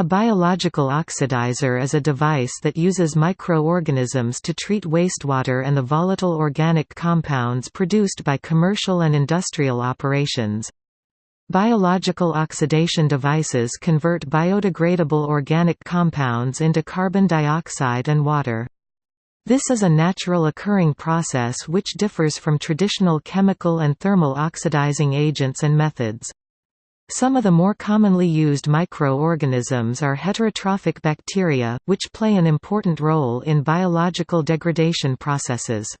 A biological oxidizer is a device that uses microorganisms to treat wastewater and the volatile organic compounds produced by commercial and industrial operations. Biological oxidation devices convert biodegradable organic compounds into carbon dioxide and water. This is a natural occurring process which differs from traditional chemical and thermal oxidizing agents and methods. Some of the more commonly used microorganisms are heterotrophic bacteria, which play an important role in biological degradation processes.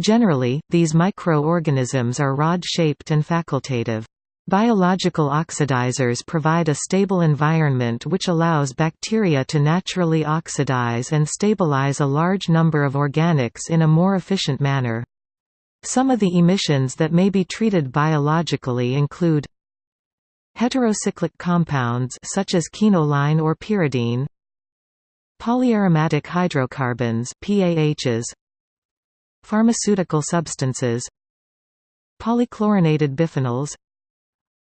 Generally, these microorganisms are rod-shaped and facultative. Biological oxidizers provide a stable environment which allows bacteria to naturally oxidize and stabilize a large number of organics in a more efficient manner. Some of the emissions that may be treated biologically include heterocyclic compounds such as quinoline or pyridine polyaromatic hydrocarbons PAHs pharmaceutical substances polychlorinated biphenyls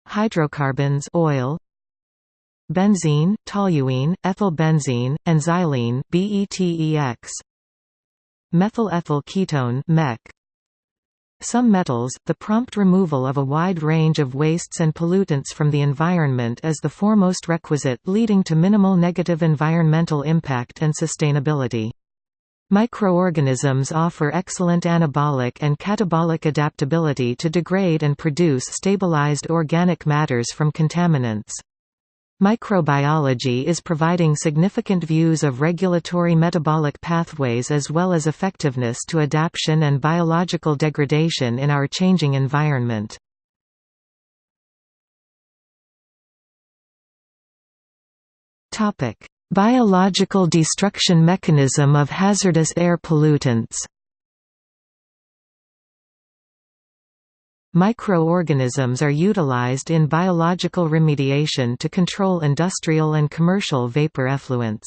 hydrocarbons oil benzene, toluene, ethylbenzene, and xylene BTEX methyl ethyl ketone MEK some metals, the prompt removal of a wide range of wastes and pollutants from the environment is the foremost requisite leading to minimal negative environmental impact and sustainability. Microorganisms offer excellent anabolic and catabolic adaptability to degrade and produce stabilized organic matters from contaminants. Microbiology is providing significant views of regulatory metabolic pathways as well as effectiveness to adaptation and biological degradation in our changing environment. Biological destruction mechanism of hazardous air pollutants Microorganisms are utilized in biological remediation to control industrial and commercial vapor effluents.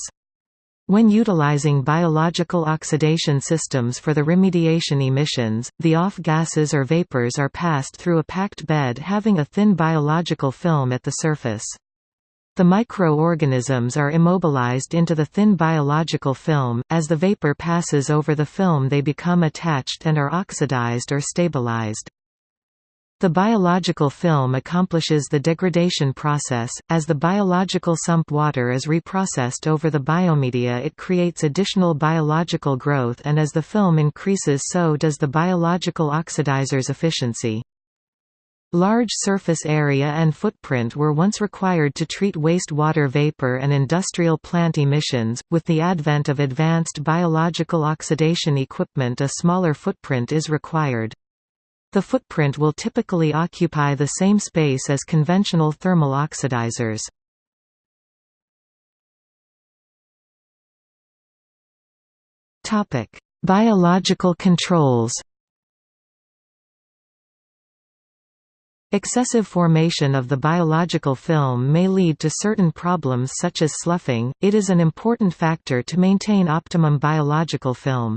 When utilizing biological oxidation systems for the remediation emissions, the off gases or vapors are passed through a packed bed having a thin biological film at the surface. The microorganisms are immobilized into the thin biological film, as the vapor passes over the film they become attached and are oxidized or stabilized. The biological film accomplishes the degradation process, as the biological sump water is reprocessed over the biomedia it creates additional biological growth and as the film increases so does the biological oxidizer's efficiency. Large surface area and footprint were once required to treat wastewater vapor and industrial plant emissions. With the advent of advanced biological oxidation equipment, a smaller footprint is required. The footprint will typically occupy the same space as conventional thermal oxidizers. Topic: Biological controls. Excessive formation of the biological film may lead to certain problems such as sloughing, it is an important factor to maintain optimum biological film.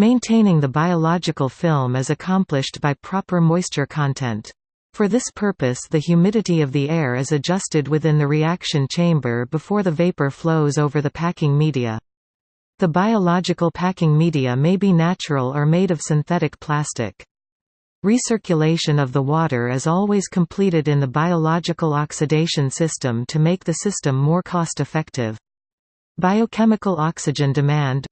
Maintaining the biological film is accomplished by proper moisture content. For this purpose the humidity of the air is adjusted within the reaction chamber before the vapor flows over the packing media. The biological packing media may be natural or made of synthetic plastic. Recirculation of the water is always completed in the biological oxidation system to make the system more cost-effective. Biochemical oxygen demand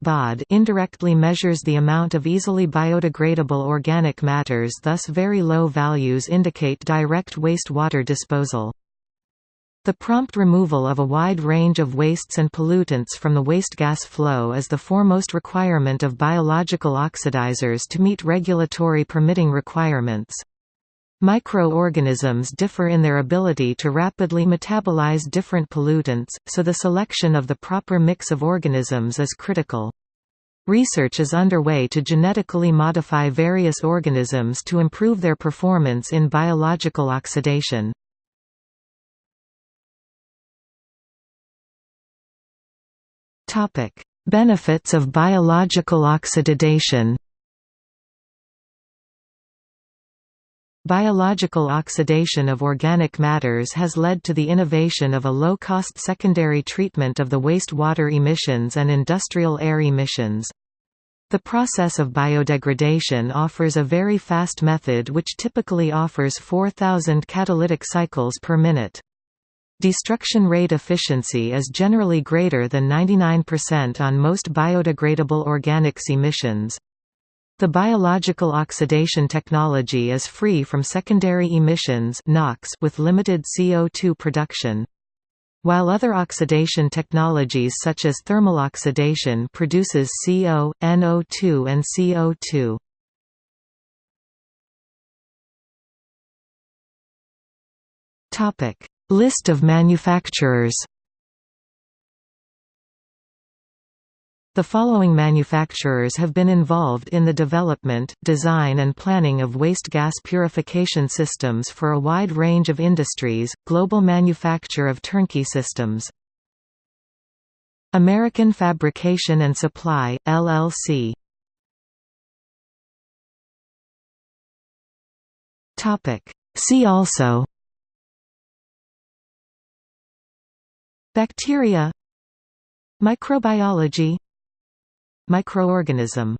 indirectly measures the amount of easily biodegradable organic matters thus very low values indicate direct wastewater disposal. The prompt removal of a wide range of wastes and pollutants from the waste gas flow is the foremost requirement of biological oxidizers to meet regulatory permitting requirements. Microorganisms differ in their ability to rapidly metabolize different pollutants, so the selection of the proper mix of organisms is critical. Research is underway to genetically modify various organisms to improve their performance in biological oxidation. Benefits of biological oxidation. Biological oxidation of organic matters has led to the innovation of a low-cost secondary treatment of the wastewater emissions and industrial air emissions. The process of biodegradation offers a very fast method which typically offers 4,000 catalytic cycles per minute. Destruction rate efficiency is generally greater than 99% on most biodegradable organics emissions. The biological oxidation technology is free from secondary emissions NOx with limited CO2 production. While other oxidation technologies such as thermal oxidation produces CO, NO2 and CO2. Topic List of manufacturers The following manufacturers have been involved in the development, design and planning of waste gas purification systems for a wide range of industries, global manufacture of turnkey systems. American Fabrication and Supply, LLC See also Bacteria Microbiology Microorganism